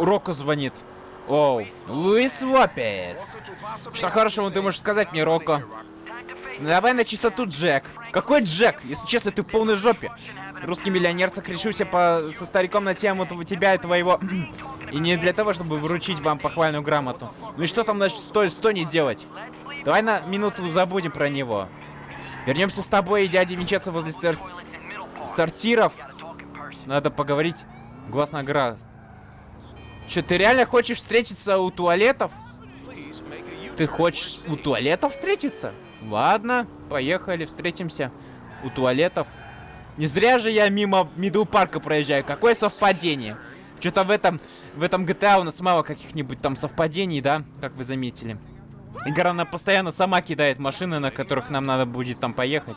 Роко звонит. Оу, Луис Лопес. Что хорошего ты можешь сказать мне, Роко? Давай на чистоту, Джек. Какой Джек? Если честно, ты в полной жопе. Русский миллионер сокрешился по... со стариком на тему тебя и твоего... и не для того, чтобы вручить вам похвальную грамоту. Ну и что там на что, что не делать? Давай на минуту забудем про него. Вернемся с тобой и дядей Винчеца возле сор... сортиров. Надо поговорить. Глаз на гра. Че, ты реально хочешь встретиться у туалетов? Ты хочешь у туалетов встретиться? Ладно, поехали, встретимся у туалетов. Не зря же я мимо Мидл Парка проезжаю. Какое совпадение. Что-то в этом, в этом GTA у нас мало каких-нибудь там совпадений, да? Как вы заметили. Игра, она постоянно сама кидает машины, на которых нам надо будет там поехать.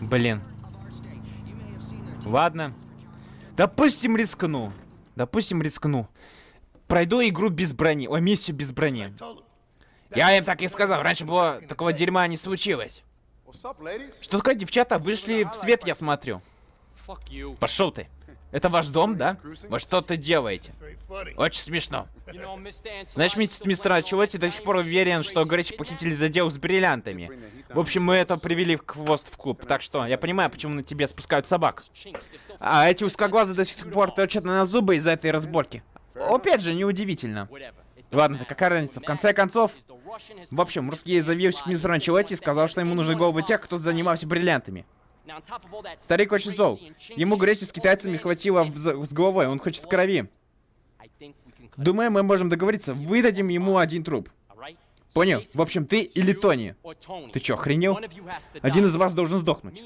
Блин. Ладно. Допустим, рискну. Допустим, рискну. Пройду игру без брони. Ой, миссию без брони. Я им так и сказал. Раньше было такого дерьма не случилось. Что такое, девчата? Вышли в свет, я смотрю. Пошел ты. Это ваш дом, да? Вы что то делаете? Очень смешно. Знаешь, мистер Ачелотти до сих пор уверен, что Грэч похитили за дело с бриллиантами. В общем, мы это привели в хвост в клуб. Так что, я понимаю, почему на тебе спускают собак. А эти узкоглазы до сих пор точат на зубы из-за этой разборки. Опять же, неудивительно. Ладно, какая разница? В конце концов, в общем, русский заявился к мистеру Анчелотти и сказал, что ему нужны головы тех, кто занимался бриллиантами. Старик очень зол. Ему Грейси с китайцами хватило с головой, он хочет крови. Думаю, мы можем договориться. Выдадим ему один труп. Понял? В общем, ты или Тони. Ты чё, охренел? Один из вас должен сдохнуть.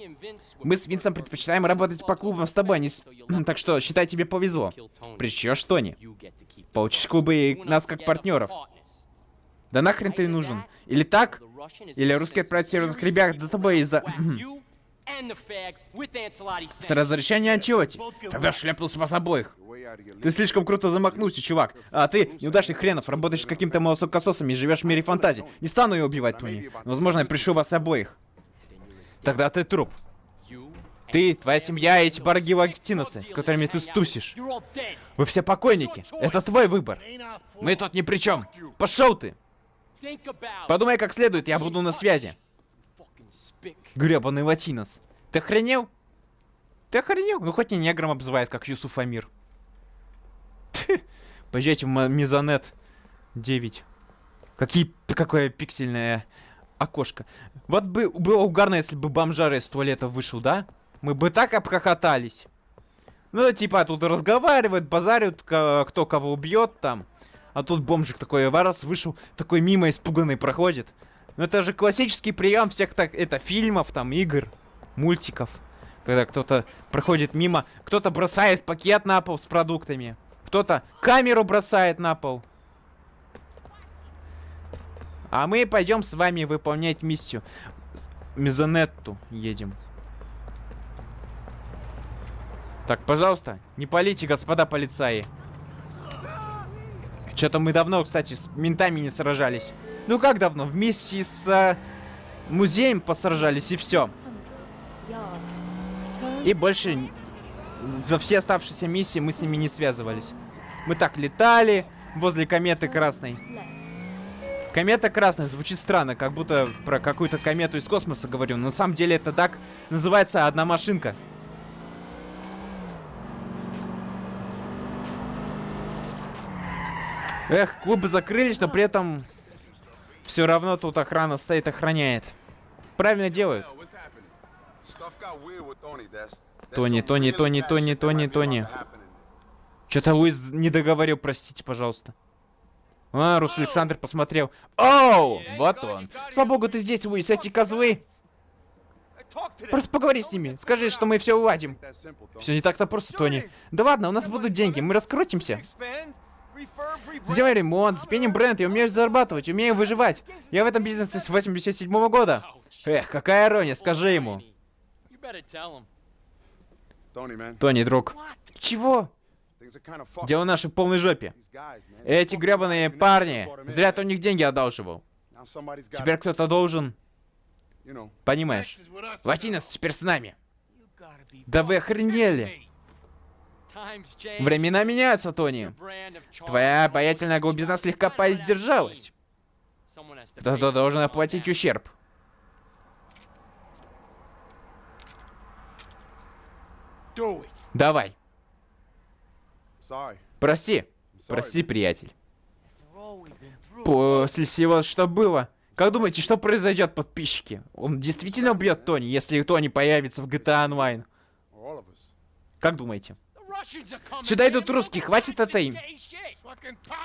Мы с Винсом предпочитаем работать по клубам с тобой, а не с... Так что, считай, тебе повезло. Причешь Тони. Получишь клубы и нас как партнеров. Да нахрен ты нужен? Или так? Или русские отправят серьезных ребят за тобой из-за... С разрешения Анчиоти. Тогда шляпнулся вас обоих. Ты слишком круто замахнулся, чувак. А ты, неудачный хренов, работаешь с каким-то молосокососом и живешь в мире фантазии. Не стану ее убивать, Тони. Возможно, я пришлю вас обоих. Тогда ты труп. Ты, твоя семья и эти барги Вагтиносы, с которыми ты стусишь. Вы все покойники. Это твой выбор. Мы тут ни при чем. Пошел ты. Подумай как следует, я буду на связи. Гребаный латинос. Ты охренел? Ты охренел? Ну хоть не негром обзывает, как Юсуф Амир. Поезжайте в Мизанет 9. Какие, какое пиксельное окошко. Вот бы было угарно, если бы бомжар из туалета вышел, да? Мы бы так обхохотались. Ну, типа, тут разговаривают, базарят, кто кого убьет там. А тут бомжик такой, варас вышел, такой мимо испуганный проходит. Ну это же классический прием всех так, это фильмов, там, игр, мультиков. Когда кто-то проходит мимо, кто-то бросает пакет на пол с продуктами. Кто-то камеру бросает на пол. А мы пойдем с вами выполнять миссию. Мезонетту едем. Так, пожалуйста, не полите, господа полицаи. Что-то мы давно, кстати, с ментами не сражались. Ну как давно? Вместе с э, музеем посражались и все. И больше во все оставшиеся миссии мы с ними не связывались. Мы так летали возле кометы красной. Комета красная звучит странно, как будто про какую-то комету из космоса говорю. Но на самом деле это так называется одна машинка. Эх, клубы закрылись, но при этом все равно тут охрана стоит, охраняет. Правильно делают. Тони, Тони, Тони, Тони, Тони, Тони. Что-то Луис не договорил, простите, пожалуйста. А, Рус Александр посмотрел. Оу, вот он. Слава богу, ты здесь, Луис, эти козлы. Просто поговори с ними. Скажи, что мы все уладим. Все не так-то просто, Тони. Да ладно, у нас будут деньги, мы раскрутимся. Сделай ремонт, спеним бренд, я умею зарабатывать, умею выживать. Я в этом бизнесе с 87 -го года. Эх, какая ирония, скажи ему. Тони, друг. Чего? Дело наше в полной жопе. Эти гребаные парни, зря ты у них деньги одалживал. Теперь кто-то должен... Понимаешь. Латинос теперь с нами. Да вы охренели. Времена меняются, Тони. Твоя обаятельная глубизна слегка поиздержалась. Кто-то должен оплатить ущерб. Давай. Прости. Прости, приятель. После всего, что было. Как думаете, что произойдет, подписчики? Он действительно убьет Тони, если Тони появится в GTA Online? Как думаете? Сюда идут русские, хватит это им.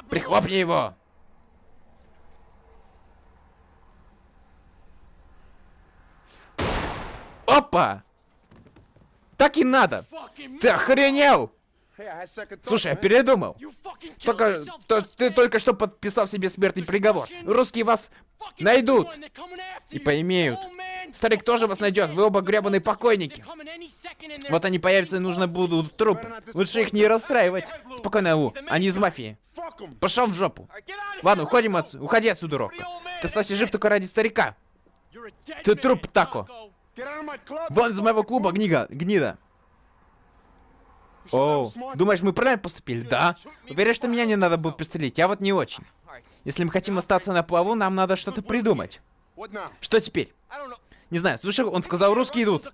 Прихлопни его. Опа! Так и надо. Ты охренел? Слушай, я передумал. Только, то, ты только что подписал себе смертный приговор. Русские вас найдут и поимеют. Старик тоже вас найдет, вы оба гребаные покойники. Вот они появятся и нужно будут труп. Лучше их не расстраивать. Спокойно, У, они из мафии. Пошел в жопу. Ладно, уходим отсюда. Уходи отсюда, Рок. Ты остался жив только ради старика. Ты труп, Тако. Вон из моего клуба, гнига, гнида. О, думаешь, мы правильно поступили? Да. Уверен, что меня не надо было пристрелить, я вот не очень. Если мы хотим остаться на плаву, нам надо что-то придумать. Что теперь? Не знаю, слышал, он сказал, русские идут.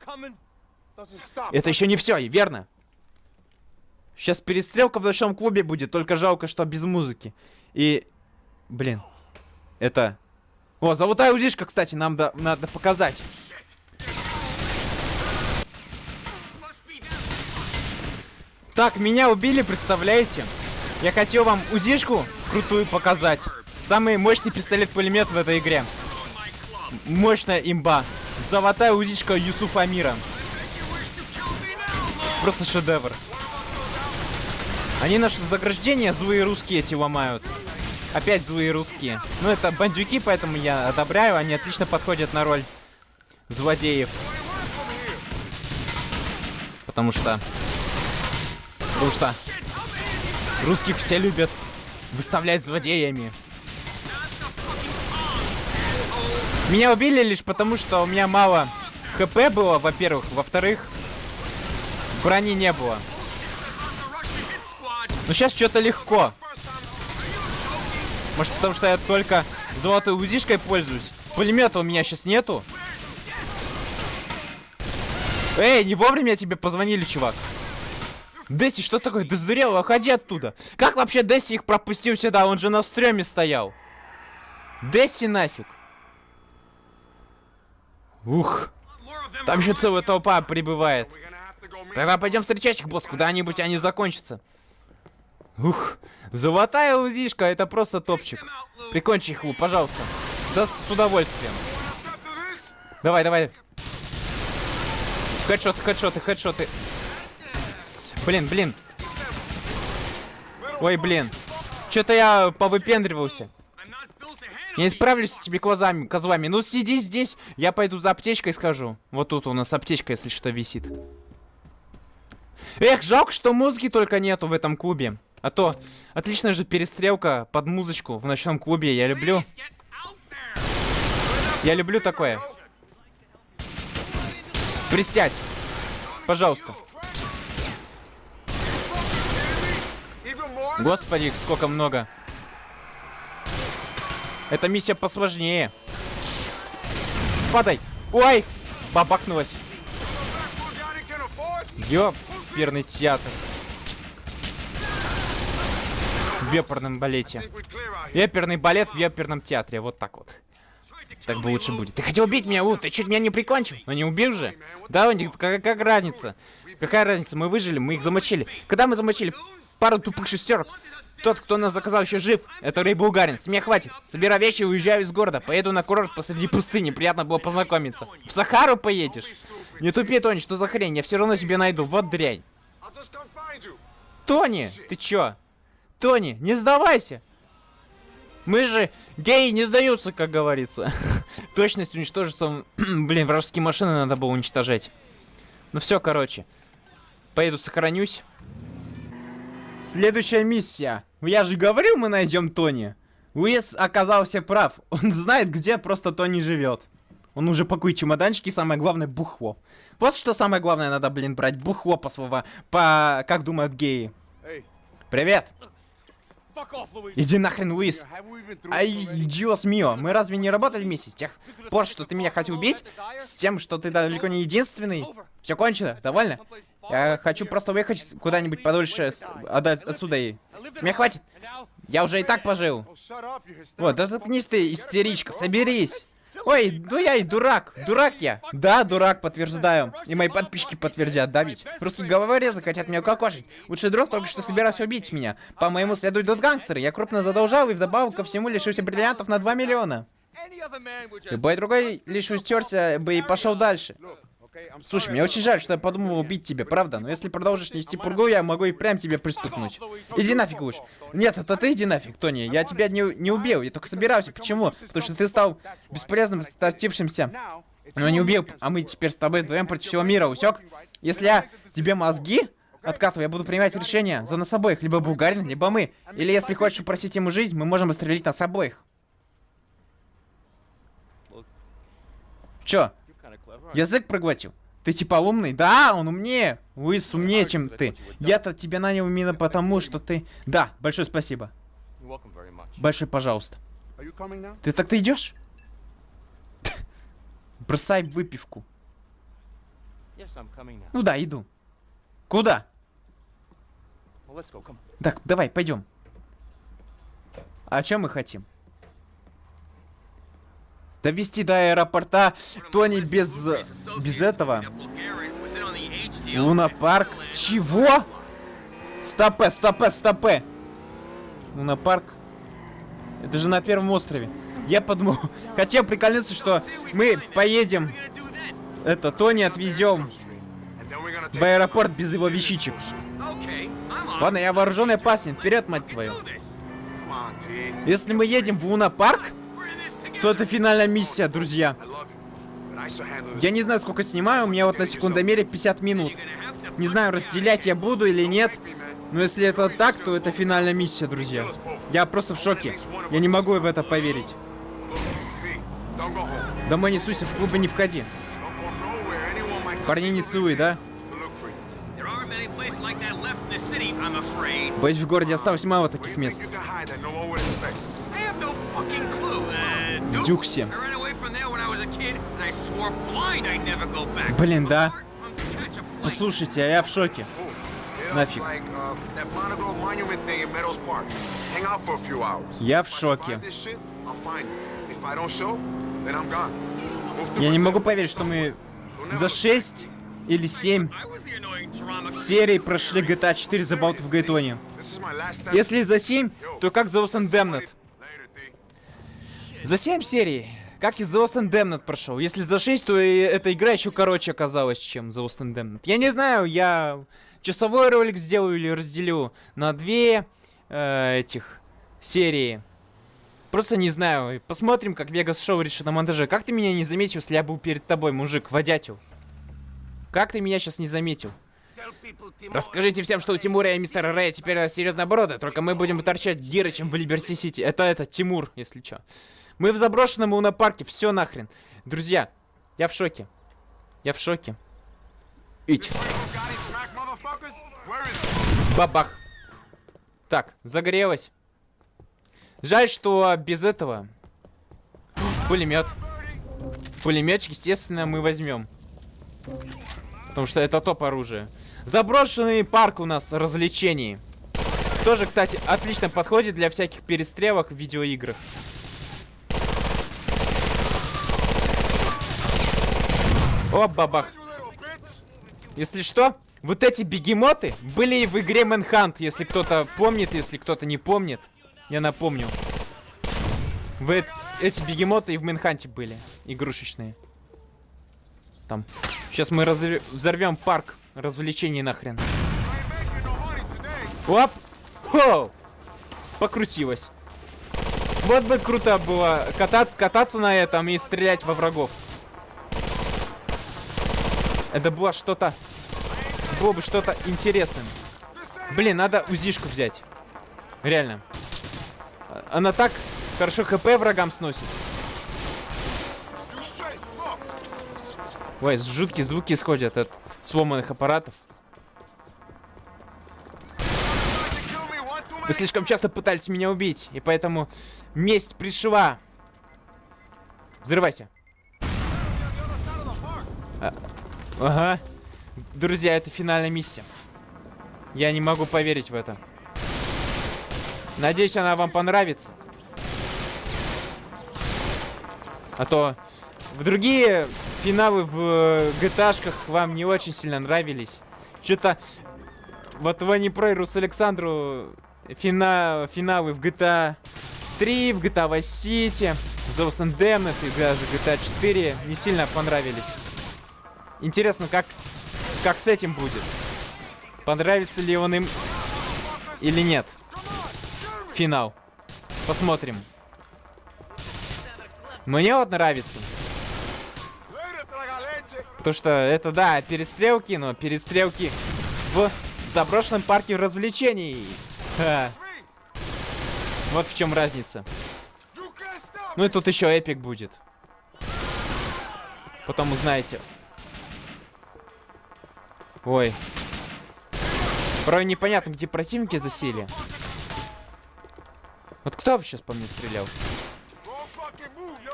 Это еще не все, верно? Сейчас перестрелка в ночном клубе будет, только жалко, что без музыки. И... Блин. Это... О, золотая узишка, кстати, нам да, надо показать. Так, меня убили, представляете? Я хотел вам узишку крутую показать. Самый мощный пистолет-пулемет в этой игре. Мощная имба. Золотая узичка Юсуфа Амира. Просто шедевр. Они наше заграждение злые русские эти ломают. Опять злые русские. Ну, это бандюки, поэтому я одобряю. Они отлично подходят на роль злодеев. Потому что Потому что русских все любят выставлять злодеями. Меня убили лишь потому, что у меня мало хп было, во-первых. Во-вторых, брони не было. Но сейчас что-то легко. Может, потому что я только золотой узишкой пользуюсь. Пулемета у меня сейчас нету. Эй, не вовремя тебе позвонили, чувак. Десси, что такое? Ты сдурел? Уходи оттуда. Как вообще Десси их пропустил сюда? Он же на стреме стоял. Десси нафиг. Ух. Там еще целая толпа прибывает. Тогда пойдем встречать их, босс. Куда-нибудь они закончатся. Ух. Золотая узишка. Это просто топчик. Прикончи их, пожалуйста. Да с, с удовольствием. Давай, давай. Хедшоты, хедшоты, хедшоты. Блин, блин. Ой, блин. Что-то я повыпендривался. Я не справлюсь с этими козами, козлами. Ну, сиди здесь. Я пойду за аптечкой схожу. Вот тут у нас аптечка, если что, висит. Эх, жалко, что музыки только нету в этом клубе. А то отличная же перестрелка под музычку в ночном клубе. Я люблю. Я люблю такое. Присядь. Пожалуйста. Господи, сколько много. Эта миссия посложнее. Падай! Ой! Бабахнулась. Ёперный театр. В веперном балете. Веперный балет в веперном театре. Вот так вот. Так бы лучше будет. Ты хотел убить меня, У, ты чуть меня не прикончил. Но не убил же. Да, у них как, как разница? Какая разница? Мы выжили, мы их замочили. Когда мы замочили пару тупых шестерок. Тот, кто нас заказал, еще жив. Это Рэй Булгарин. С меня хватит. Собирай вещи и уезжаю из города. Поеду на курорт посреди пустыни. Приятно было познакомиться. В Сахару поедешь? Не тупи, Тони, что за хрень? Я все равно тебе найду. Вот дрянь. Тони, ты чё? Тони, не сдавайся. Мы же геи не сдаются, как говорится. Точность уничтожится. Блин, вражеские машины надо было уничтожать. Ну все, короче. Поеду сохранюсь. Следующая миссия. Я же говорил, мы найдем Тони. Уэс оказался прав. Он знает, где просто Тони живет. Он уже пакует чемоданчики, самое главное, бухло. Вот что самое главное надо, блин, брать. Бухло по слова, по, как думают геи. Привет. Иди нахрен, Луис. Ай, идиос мио, мы разве не работали вместе с тех пор, что ты меня хотел убить? С тем, что ты далеко не единственный? Все кончено, довольно? Я хочу просто уехать куда-нибудь подольше отсюда и... С меня хватит. Я уже и так пожил. Вот, да заткнись ты, истеричка, соберись. Ой, ну я и дурак. Дурак я. Да, дурак, подтверждаю. И мои подписчики подтвердят, да ведь? Русские головорезы хотят меня укокошить. Лучший друг только что собирался убить меня. По моему следу идут гангстеры. Я крупно задолжал и вдобавок ко всему лишился бриллиантов на 2 миллиона. Любой другой лишь устерся бы и пошел дальше. Слушай, мне очень жаль, что я подумал убить тебя, правда? Но если продолжишь нести пургу, я могу и прям тебе пристукнуть. Иди нафиг уж. Нет, это ты иди нафиг, Тони. Я тебя не, не убил, я только собирался. Почему? Потому что ты стал бесполезным, статившимся. Но не убил, а мы теперь с тобой вдвоем против всего мира, усек? Если я тебе мозги откатываю, я буду принимать решение за нас обоих. Либо Булгарин, либо мы. Или если хочешь упросить ему жизнь, мы можем застрелить нас обоих. Чё? Язык проглотил. Ты типа умный? Да, он умнее. Луис умнее, чем ты. Я-то тебя нанял именно потому, что ты... Да, большое спасибо. Большое пожалуйста. Ты так-то идешь? Бросай выпивку. Ну да, иду. Куда? Так, давай, пойдем. А чем мы хотим? Довести до аэропорта Тони без... без этого. Луна парк. Чего? Стопе, стопе, стопе. Луна парк. Это же на первом острове. Я подумал, хотел прикольнуться, что мы поедем, это, Тони отвезем в аэропорт без его вещичек. Ладно, я вооруженный опасен. Вперед, мать твою. Если мы едем в Луна парк, то это финальная миссия, друзья. Я не знаю, сколько снимаю, у меня вот на секундомере 50 минут. Не знаю, разделять я буду или нет. Но если это так, то это финальная миссия, друзья. Я просто в шоке. Я не могу в это поверить. Домой не суйся, в клубы не входи. Парни не целуй, да? Боюсь, в городе осталось мало таких мест. Дюкси. Блин, да. Послушайте, а я в шоке. Нафиг. Я в шоке. Я не могу поверить, что мы за 6 или 7 серий прошли GTA 4 за болт в Гайтоне. Если за 7, то как за Lost Damned? За 7 серий. Как и The Lost Damned прошел. Если за 6, то и эта игра еще короче оказалась, чем The Lost Damned. Я не знаю, я часовой ролик сделаю или разделю на две э, этих серии. Просто не знаю. Посмотрим, как Вегас Шоу решит на монтаже. Как ты меня не заметил, если я был перед тобой, мужик, водятел? Как ты меня сейчас не заметил? Расскажите всем, что у Тимура и мистера Рэя теперь серьезная обороты, только мы будем торчать гиры, чем в Либерти Сити. Это это, Тимур, если что. Мы в заброшенном лунопарке, все нахрен. Друзья, я в шоке. Я в шоке. Ить. Бабах. Так, загорелось. Жаль, что без этого... Пулемет. Пулеметчик, естественно, мы возьмем. Потому что это топ оружие. Заброшенный парк у нас развлечений. Тоже, кстати, отлично подходит для всяких перестрелок в видеоиграх. О, бабах. Если что, вот эти бегемоты были и в игре Manhunt, если кто-то помнит, если кто-то не помнит. Я напомню. В эти бегемоты и в Манханте были, игрушечные. Там. Сейчас мы разв... взорвем парк развлечений нахрен. Оп! Хоу! Покрутилось. Вот бы круто было кататься, кататься на этом и стрелять во врагов. Это было что-то... Было бы что-то интересным. Блин, надо узишку взять. Реально. Она так хорошо хп врагам сносит. Ой, жуткие звуки исходят от сломанных аппаратов. Вы слишком часто пытались меня убить, и поэтому месть пришла. Взрывайся. А, ага. Друзья, это финальная миссия. Я не могу поверить в это. Надеюсь, она вам понравится. А то в другие финалы в GTA-шках вам не очень сильно нравились. Что-то вот в и Рус Александру фина... финалы в GTA 3, в GTA Vice City, The Lost Indemnity и даже GTA 4 не сильно понравились. Интересно, как, как с этим будет? Понравится ли он им или нет? Финал. Посмотрим. Мне вот нравится. Потому что это, да, перестрелки, но перестрелки в заброшенном парке развлечений. Ха. Вот в чем разница. Ну и тут еще эпик будет. Потом узнаете. Ой. Порой непонятно, где противники засели. Вот кто сейчас по мне стрелял?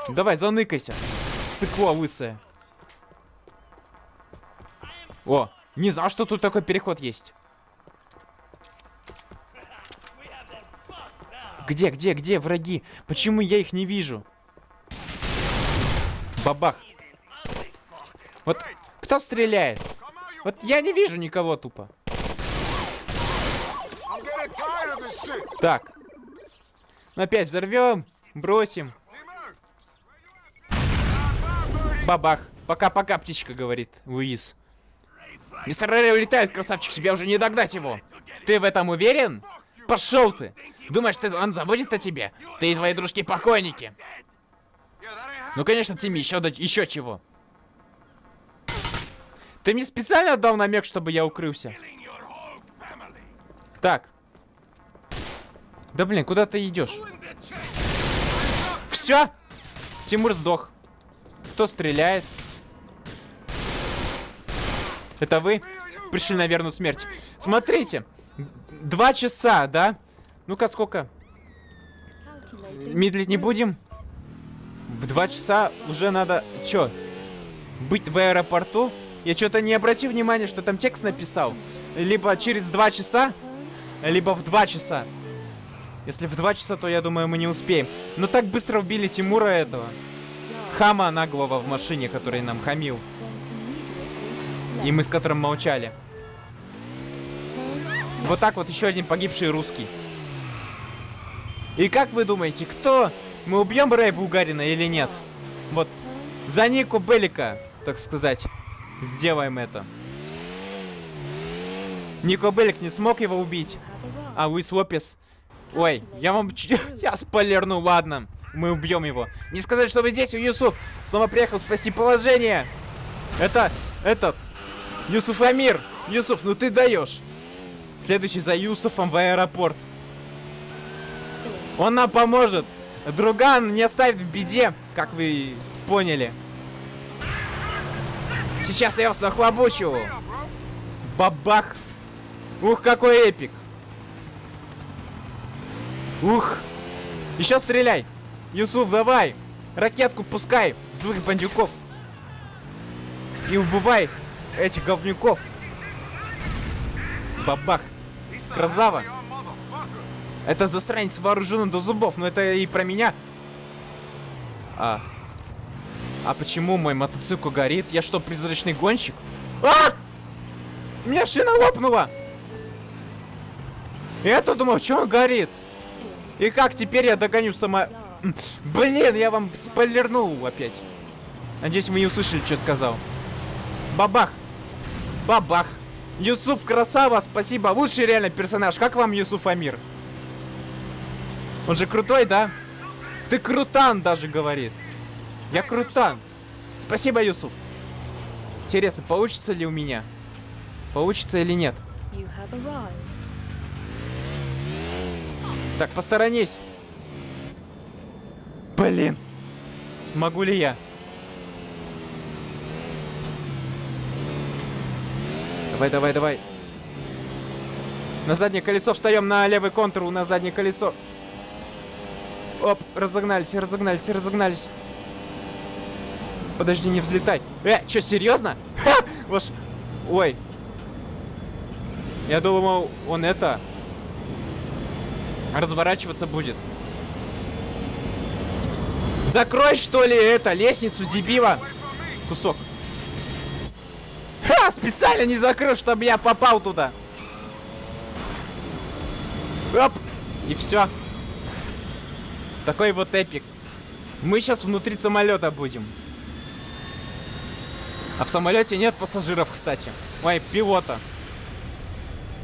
Давай, заныкайся. Сыкло лысая. О, не знал, что тут такой переход есть. Где, где, где враги? Почему я их не вижу? Бабах. Вот кто стреляет? Вот я не вижу никого тупо. Так. Опять взорвем, бросим. Бабах. Пока-пока, птичка, говорит Луис. Мистер Рэри улетает, красавчик, тебя уже не догнать его. Ты в этом уверен? Пошел ты. Думаешь, ты, он забудет о тебе? Ты и твои дружки покойники. Ну, конечно, Тимми, еще, еще чего. Ты мне специально дал намек, чтобы я укрылся? Так. Да блин, куда ты идешь? Все? Тимур сдох. Кто стреляет? Это вы? Пришли на смерть. Смотрите. Два часа, да? Ну-ка, сколько? Медлить не будем? В два часа уже надо... Чё? Быть в аэропорту? Я что-то не обратил внимания, что там текст написал. Либо через два часа, либо в два часа. Если в два часа, то я думаю, мы не успеем. Но так быстро убили Тимура этого. Хама наглого в машине, который нам хамил. И мы с которым молчали. Вот так вот еще один погибший русский. И как вы думаете, кто? Мы убьем Рэя Булгарина или нет? Вот, за Нику Белика, так сказать, сделаем это. Нико Белик не смог его убить. А Луис Лопес... Ой, я вам... Я спойлерну, ладно. Мы убьем его. Не сказать, что вы здесь, Юсуф. Снова приехал спасти положение. Это... Этот... Юсуф Амир. Юсуф, ну ты даешь. Следующий за Юсуфом в аэропорт. Он нам поможет. Друган не оставит в беде, как вы поняли. Сейчас я вас нахлобучу. Бабах. Ух, какой эпик. Ух. Еще стреляй. Юсуф, давай. Ракетку пускай в своих бандюков. И убывай этих говнюков. Бабах. Красава. Это застранец вооружен до зубов, но это и про меня. А. А почему мой мотоцикл горит? Я что, призрачный гонщик? А! У меня шина лопнула! Я-то думал, что он горит? И как теперь я догоню сама... Блин, я вам спойлернул опять. Надеюсь, вы не услышали, что сказал. Бабах! Бабах! Юсуф красава, спасибо. Лучший реально персонаж. Как вам Юсуф Амир? Он же крутой, да? Ты крутан даже говорит. Я крутан. Спасибо, Юсуф. Интересно, получится ли у меня? Получится или нет? Так, посторонись. Блин. Смогу ли я? Давай, давай, давай. На заднее колесо встаем, на левый контур, на заднее колесо. Оп, разогнались, разогнались, разогнались. Подожди, не взлетай. Э, что, серьезно? Ха! Ваш... Ой. Я думал, он это... Разворачиваться будет. Закрой, что ли, это, лестницу, дебила. Кусок. Ха, специально не закрыл, чтобы я попал туда. Оп. И все. Такой вот эпик. Мы сейчас внутри самолета будем. А в самолете нет пассажиров, кстати. Ой, пилота.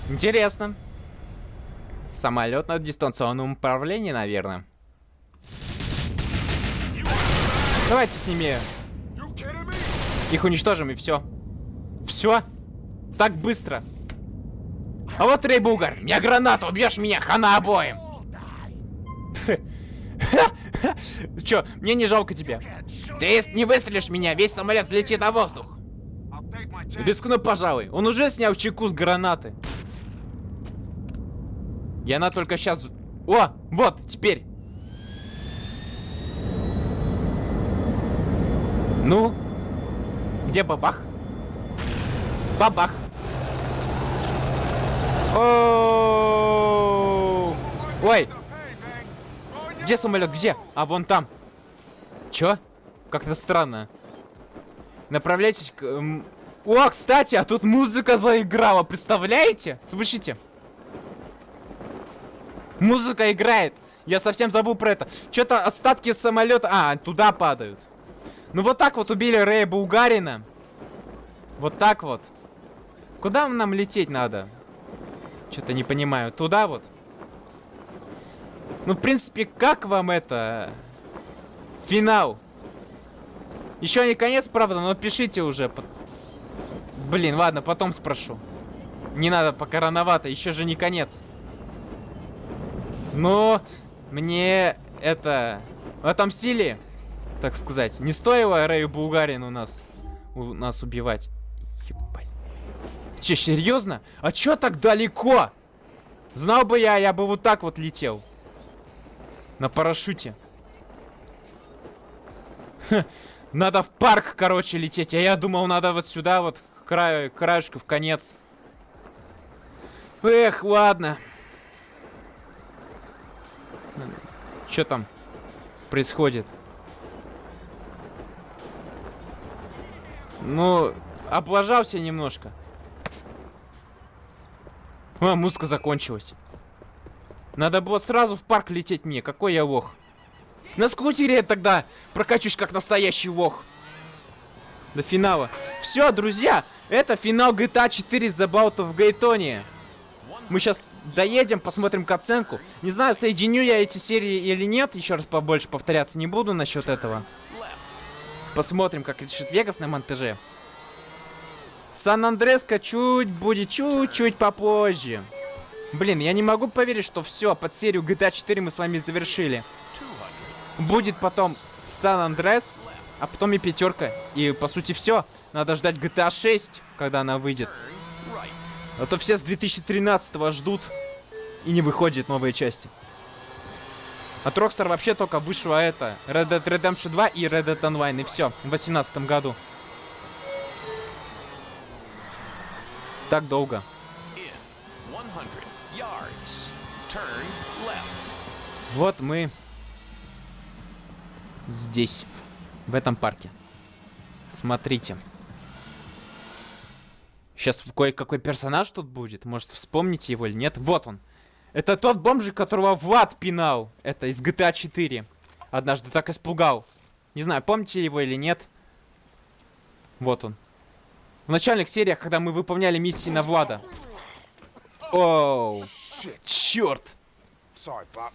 Интересно. Самолет на дистанционном управлении, наверное. Давайте с ними их уничтожим и все. Все? Так быстро. А вот Рей Бугар, меня граната, убьешь меня, хана обоим. Чё, мне не жалко тебя. Ты если не выстрелишь меня, весь самолет взлетит на воздух. Рискну, пожалуй. Он уже снял чеку с гранаты. И она только сейчас... О, вот, теперь. Ну? Где бабах? Бабах. О Ой! Где самолет? Где? А, вон там. Чё? Как-то странно. Направляйтесь к... О, кстати, а тут музыка заиграла, представляете? Слышите? Музыка играет. Я совсем забыл про это. Что-то остатки самолета... А, туда падают. Ну вот так вот убили Рэя Булгарина. Вот так вот. Куда нам лететь надо? Что-то не понимаю. Туда вот? Ну, в принципе, как вам это? Финал. Еще не конец, правда, но пишите уже. Блин, ладно, потом спрошу. Не надо, пока рановато, еще же не конец. Но мне это... Стиле, так сказать, не стоило Рэю Булгарин у нас, у нас убивать. Ебать. Че, серьезно? А чё так далеко? Знал бы я, я бы вот так вот летел. На парашюте. Ха, надо в парк, короче, лететь. А я думал, надо вот сюда, вот, к краю, к краешку, в конец. Эх, ладно. Что там происходит? Ну, облажался немножко. А, музыка закончилась. Надо было сразу в парк лететь мне. Какой я лох. На скутере я тогда прокачусь как настоящий лох. До финала. Все, друзья, это финал GTA 4 The Bout of Гайтония. Мы сейчас доедем, посмотрим оценку. Не знаю, соединю я эти серии или нет. Еще раз побольше повторяться не буду насчет этого. Посмотрим, как решит Вегас на монтаже. Сан-Андреска чуть будет чуть-чуть попозже. Блин, я не могу поверить, что все, под серию GTA 4 мы с вами завершили. Будет потом Сан-Андрес, а потом и пятерка. И по сути все. Надо ждать GTA 6, когда она выйдет. А то все с 2013 ждут и не выходит новые части. От Rockstar вообще только вышло это. Red Dead Redemption 2 и Red Dead Online. И все, в 2018 году. Так долго. Вот мы здесь, в этом парке. Смотрите. Сейчас кое-какой персонаж тут будет. Может, вспомните его или нет. Вот он. Это тот бомжик, которого Влад пинал. Это из GTA 4. Однажды так испугал. Не знаю, помните его или нет. Вот он. В начальных сериях, когда мы выполняли миссии на Влада. Оу. Черт.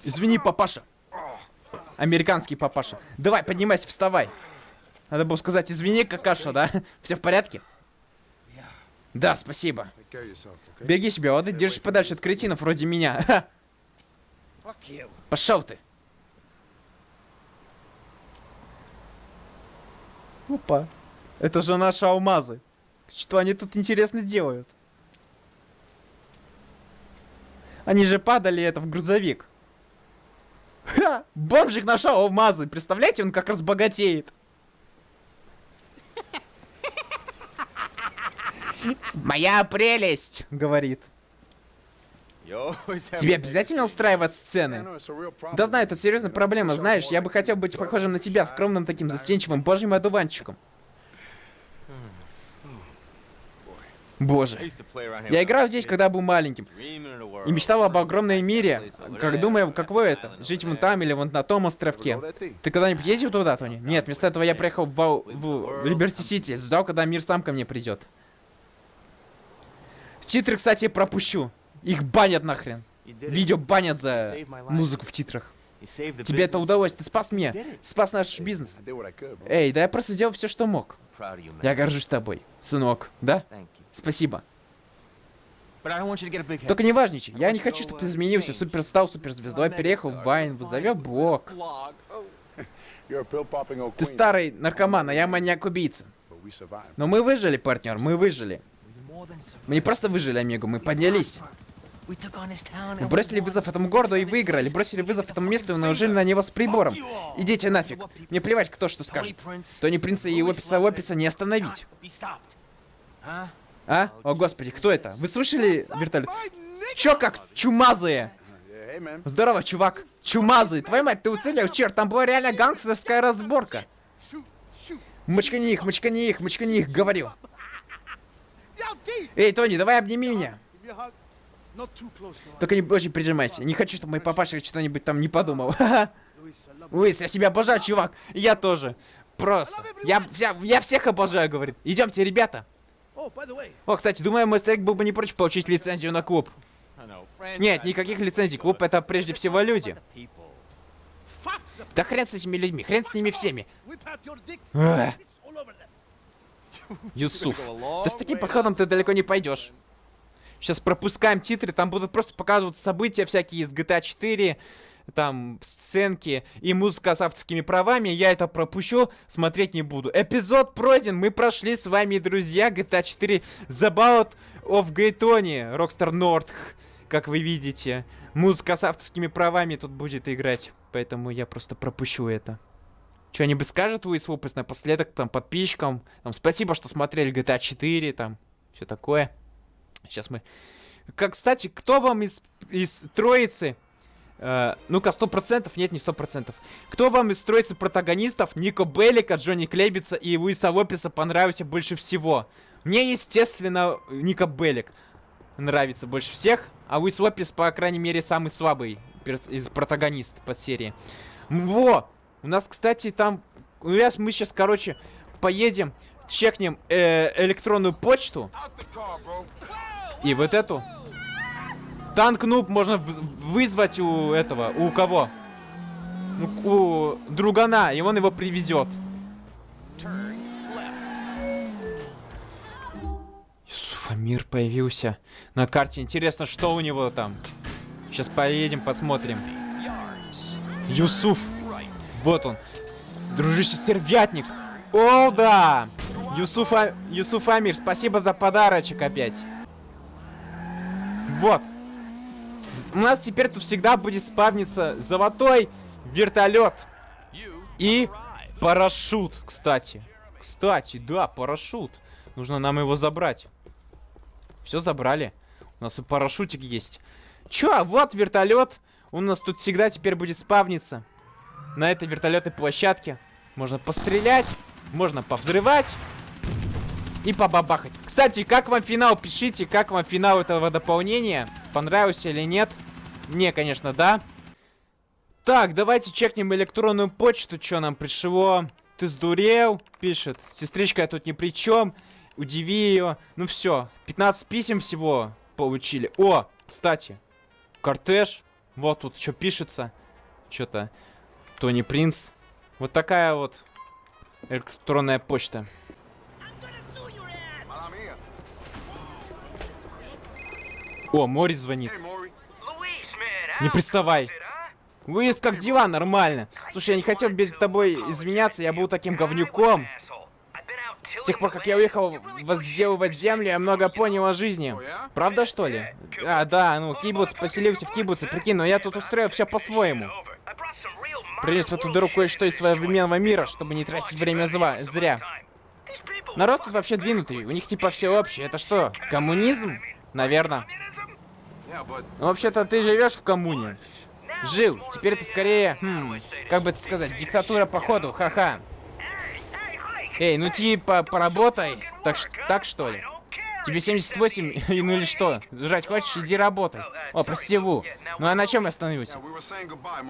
Извини, папаша. Американский папаша. Давай, поднимайся, вставай. Надо было сказать, извини, какаша, да? Все в порядке? Да, спасибо. Береги себя, ладно? Держись подальше от кретинов вроде меня. Пошел ты. Опа. Это же наши алмазы. Что они тут интересно делают? Они же падали это в грузовик. Ха! Бомжик нашел алмазы. Представляете, он как разбогатеет. Моя прелесть, говорит. Тебе обязательно устраивать сцены? Да знаю, это серьезная проблема, знаешь, я бы хотел быть похожим на тебя, скромным таким застенчивым божьим одуванчиком. Боже. Я играл здесь, когда был маленьким. И мечтал об огромной мире. Как думаю, каково это? Жить вон там или вон на том островке. Ты когда-нибудь ездил туда, Тони? Нет, вместо этого я приехал в, в Либерти-Сити. Ждал, когда мир сам ко мне придет. Титры, кстати, пропущу. Их банят нахрен. Видео банят за музыку в титрах. Тебе это удалось, ты спас меня, спас наш бизнес. Эй, да я просто сделал все, что мог. Я горжусь тобой, сынок, да? Спасибо. Только не важничай. Я не хочу, чтобы ты изменился. Супер стал суперзвездой, переехал в Вайн, вызовет блог. Ты старый наркоман, а я маньяк-убийца. Но мы выжили, партнер, мы выжили. Мы не просто выжили, Омегу, мы поднялись. Мы бросили вызов этому городу и выиграли. Бросили вызов этому месту и наложили на него с прибором. Идите нафиг. Мне плевать, кто что скажет. Тони Принца и Описа Описа не остановить. А? О, господи, кто это? Вы слышали вертолет? Чё как чумазые? Здорово, чувак. Чумазый. Твою мать, ты уцелел, черт, там была реально гангстерская разборка. Мочкани их, мочкани их, мочкани их, говорю. Эй, Тони, давай обними меня. Только не очень прижимайся. Не хочу, чтобы мой папаша что-нибудь там не подумал. Луис, я себя обожаю, чувак. Я тоже. Просто. Я, я, я всех обожаю, говорит. Идемте, ребята. О, кстати, думаю, мой старик был бы не прочь получить лицензию на клуб. Нет, никаких лицензий. Клуб это прежде всего люди. Да хрен с этими людьми, хрен с ними всеми. Юсуф, да с таким подходом ты далеко не пойдешь. Сейчас пропускаем титры, там будут просто показываться события всякие из GTA 4, там, сценки и музыка с авторскими правами. Я это пропущу, смотреть не буду. Эпизод пройден, мы прошли с вами, друзья, GTA 4 The Bout of Gaytoni, Rockstar North, как вы видите. Музыка с авторскими правами тут будет играть, поэтому я просто пропущу это. Что-нибудь скажет Луис Лупес напоследок, там, подписчикам? Там, спасибо, что смотрели GTA 4, там, все такое. Сейчас мы... Как, кстати, кто вам из, из троицы... Э, Ну-ка, сто процентов? Нет, не сто процентов. Кто вам из троицы протагонистов Нико Беллика, Джонни Клебица и Луиса Лопеса понравился больше всего? Мне, естественно, Нико Беллик нравится больше всех, а Луис Лопес, по крайней мере, самый слабый из протагонистов по серии. Во! У нас, кстати, там... Ну, мы сейчас, короче, поедем, чекнем э, электронную почту. И вот эту. Танк нуб можно вызвать у этого. У кого? У, другана, и он его привезет. Юсуфамир появился на карте. Интересно, что у него там. Сейчас поедем, посмотрим. Юсуф. Вот он. Дружище стервятник. О, да! Юсуф, а... Юсуф Амир, спасибо за подарочек опять. Вот. У нас теперь тут всегда будет спавниться золотой вертолет. И парашют, кстати. Кстати, да, парашют. Нужно нам его забрать. Все забрали. У нас и парашютик есть. Чё, вот вертолет. У нас тут всегда теперь будет спавниться. На этой вертолетной площадке. Можно пострелять, можно повзрывать и побабахать. Кстати, как вам финал? Пишите, как вам финал этого дополнения. Понравился или нет? Мне, конечно, да. Так, давайте чекнем электронную почту, что нам пришло. Ты сдурел? Пишет. Сестричка я тут ни при чем. Удиви ее. Ну все, 15 писем всего получили. О, кстати, кортеж. Вот тут что пишется. Что-то. Тони Принц. Вот такая вот электронная почта. О, Мори звонит. Не приставай. Луис, как дела? Нормально. Слушай, я не хотел перед тобой извиняться, я был таким говнюком. С тех пор, как я уехал возделывать землю, я много понял о жизни. Правда, что ли? А, да, ну, кибуц, поселился в кибуце, прикинь, но я тут устроил все по-своему. Принес в эту дыру кое-что из современного мира, чтобы не тратить время зла, зря. Народ тут вообще двинутый, у них типа все общее. Это что, коммунизм? Наверное. Ну, вообще-то ты живешь в коммуне. Жил. Теперь это скорее, хм, как бы это сказать, диктатура походу, ха-ха. Эй, ну типа, поработай. Так, так что ли? Тебе 78, ну или что? Жрать хочешь? Иди работай. О, прости, Ву. Ну а на чем я остановился?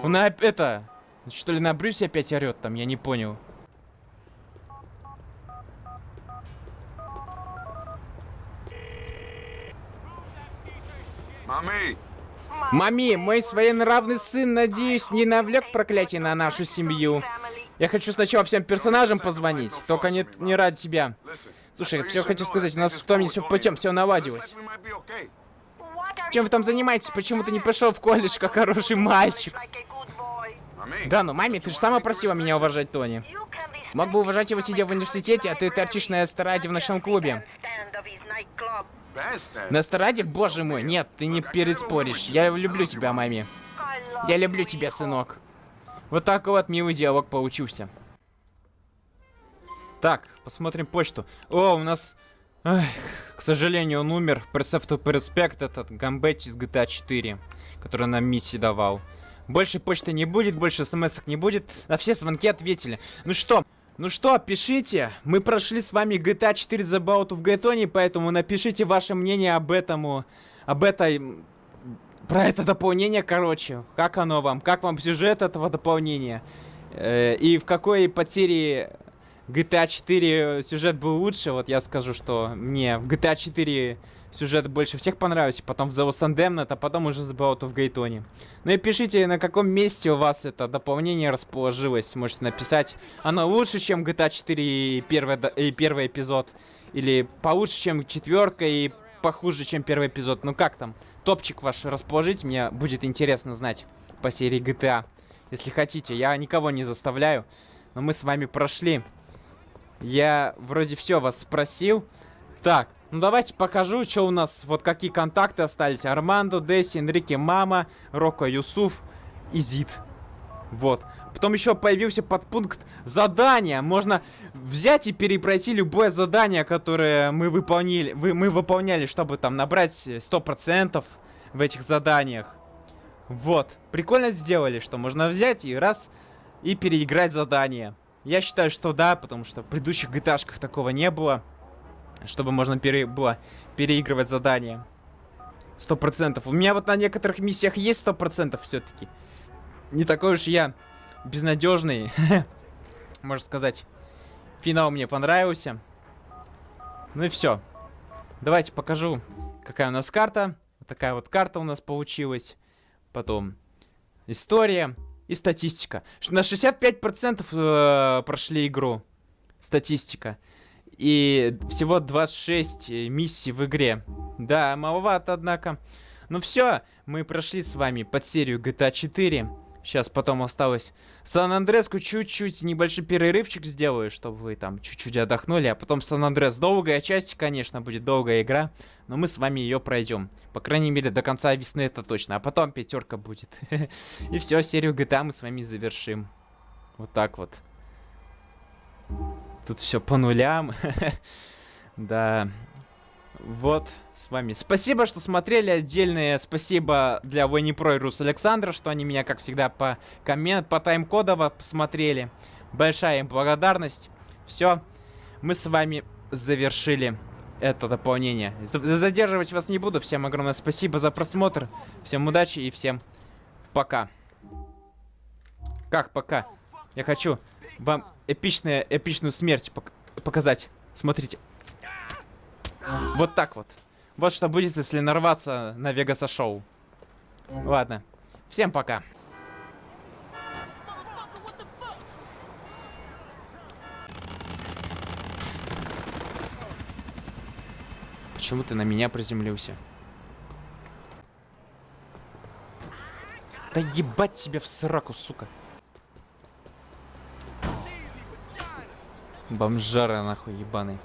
На это... Что ли на Брюсе опять орет там? Я не понял. Мами! Мами, мой своенравный сын, надеюсь, не навлек проклятие на нашу семью. Я хочу сначала всем персонажам позвонить, только не, не ради тебя. Слушай, все хочу сказать, у нас в том все путем, все наладилось. Чем вы там занимаетесь? Почему ты не пошел в колледж, как хороший мальчик? Да, ну маме, ты же сама просила меня уважать Тони. Мог бы уважать его, сидя в университете, а ты торчишь на эстраде в ночном клубе. На эстраде? Боже мой, нет, ты не переспоришь. Я люблю тебя, маме. Я люблю тебя, сынок. Вот так вот милый диалог получился. Так, посмотрим почту. О, у нас... Эх, к сожалению, он умер. Percept to Perspect, этот Гамбет из GTA 4, который нам миссии давал. Больше почты не будет, больше смс не будет. На все звонки ответили. Ну что, ну что, пишите. Мы прошли с вами GTA 4 The Bout в Гайтоне, поэтому напишите ваше мнение об этом, об этой... Про это дополнение, короче. Как оно вам? Как вам сюжет этого дополнения? Э, и в какой подсерии GTA 4 сюжет был лучше? Вот я скажу, что мне в GTA 4 сюжет больше всех понравился, потом в The Lost Damned, а потом уже The Bout в Гейтоне. Ну и пишите, на каком месте у вас это дополнение расположилось. Можете написать, оно лучше, чем GTA 4 и первый, и первый эпизод. Или получше, чем четверка и похуже, чем первый эпизод. Ну как там? Топчик ваш расположить, мне будет интересно знать по серии GTA. Если хотите, я никого не заставляю. Но мы с вами прошли. Я вроде все вас спросил. Так, ну давайте покажу, что у нас, вот какие контакты остались. Армандо, Десси, Энрике, Мама, Роко, Юсуф и Зид. Вот. Потом еще появился подпункт задания. Можно взять и перепройти любое задание, которое мы выполнили, вы, мы выполняли, чтобы там набрать 100% в этих заданиях. Вот. Прикольно сделали, что можно взять и раз и переиграть задание. Я считаю, что да, потому что в предыдущих gta такого не было. Чтобы можно пере было переигрывать задания. Сто процентов. У меня вот на некоторых миссиях есть сто процентов все-таки. Не такой уж я безнадежный. Можно сказать. Финал мне понравился. Ну и все. Давайте покажу, какая у нас карта. Вот такая вот карта у нас получилась. Потом история и статистика. На 65% э, прошли игру. Статистика. И всего 26 э, миссий в игре. Да, маловато, однако. Ну все, мы прошли с вами под серию GTA 4. Сейчас потом осталось Сан-Андреску чуть-чуть небольшой перерывчик сделаю, чтобы вы там чуть-чуть отдохнули. А потом Сан-Андрес долгая часть, конечно, будет долгая игра. Но мы с вами ее пройдем. По крайней мере, до конца весны это точно. А потом пятерка будет. И все, серию GTA мы с вами завершим. Вот так вот. Тут все по нулям. да. Вот, с вами. Спасибо, что смотрели. Отдельное спасибо для Войни Про и Рус Александра, что они меня, как всегда, по коммент, по тайм-кодово посмотрели. Большая им благодарность. Все, мы с вами завершили это дополнение. Задерживать вас не буду. Всем огромное спасибо за просмотр. Всем удачи и всем пока. Как пока? Я хочу вам эпичная, эпичную смерть пок показать. Смотрите. Вот так вот. Вот что будет, если нарваться на Вегаса шоу. Ладно. Всем пока. Почему ты на меня приземлился? Да ебать тебя в сраку, сука. Бомжара, нахуй, ебаный.